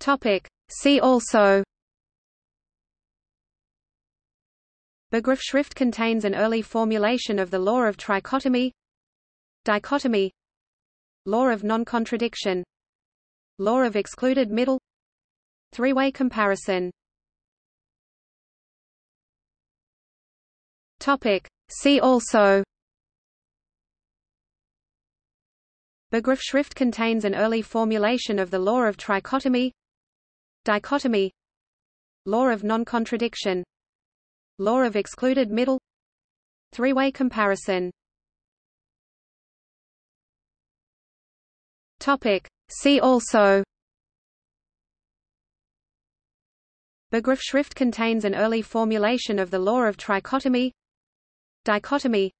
Topic. See also. Begriffsschrift contains an early formulation of the law of trichotomy. Dichotomy. Law of non-contradiction. Law of excluded middle. Three-way comparison. Topic. See also. Begriffsschrift contains an early formulation of the law of trichotomy Dichotomy Law of non-contradiction Law of excluded middle Three-way comparison. Topic. See also. Begriffsschrift contains an early formulation of the law of trichotomy Dichotomy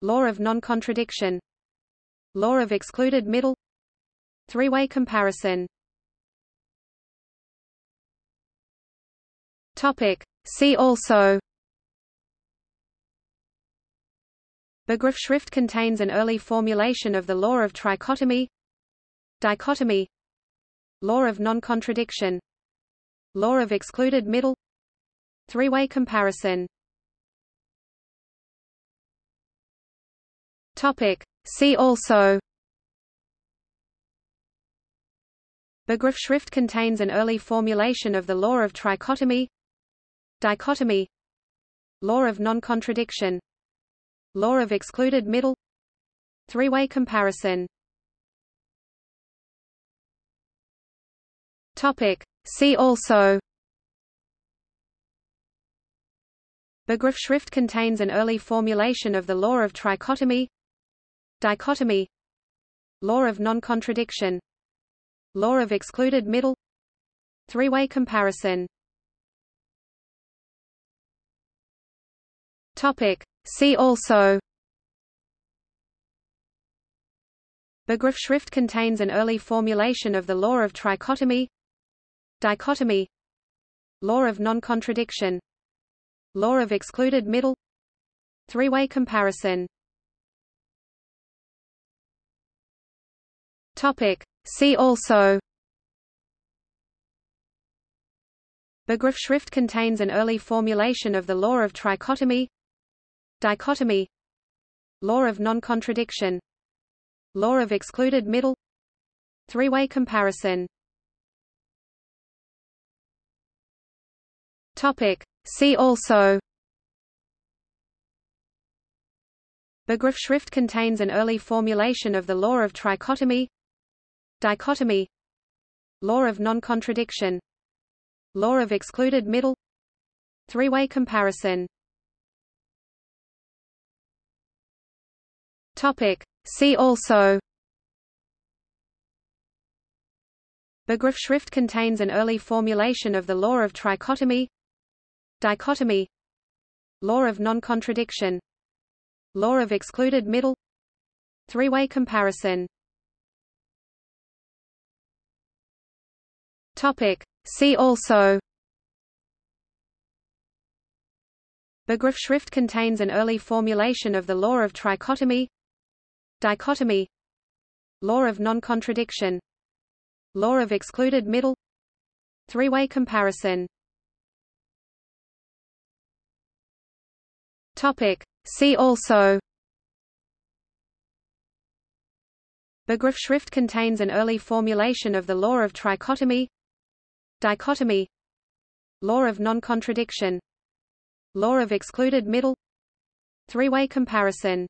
Law of non-contradiction Law of excluded middle Three-way comparison Topic. See also. Begriffsschrift contains an early formulation of the law of trichotomy. Dichotomy. Law of non-contradiction. Law of excluded middle. Three-way comparison. Topic. See also. Begriffsschrift contains an early formulation of the law of trichotomy Dichotomy Law of non-contradiction Law of excluded middle Three-way comparison. Topic. See also. Begriffsschrift contains an early formulation of the law of trichotomy Dichotomy Law of non-contradiction Law of excluded middle Three-way comparison Topic. See also. Begriffsschrift contains an early formulation of the law of trichotomy. Dichotomy. Law of non-contradiction. Law of excluded middle. Three-way comparison. Topic. See also. Begriffsschrift contains an early formulation of the law of trichotomy Dichotomy Law of non-contradiction Law of excluded middle Three-way comparison. Topic. See also. Begriffsschrift contains an early formulation of the law of trichotomy Dichotomy Law of non-contradiction Law of excluded middle Three-way comparison Topic. See also. Begriffsschrift contains an early formulation of the law of trichotomy. Dichotomy. Law of non-contradiction. Law of excluded middle. Three-way comparison. Topic. See also. Begriffsschrift contains an early formulation of the law of trichotomy Dichotomy Law of non-contradiction Law of excluded middle Three-way comparison. Topic. See also. Begriffsschrift contains an early formulation of the law of trichotomy Dichotomy Law of non-contradiction Law of excluded middle Three-way comparison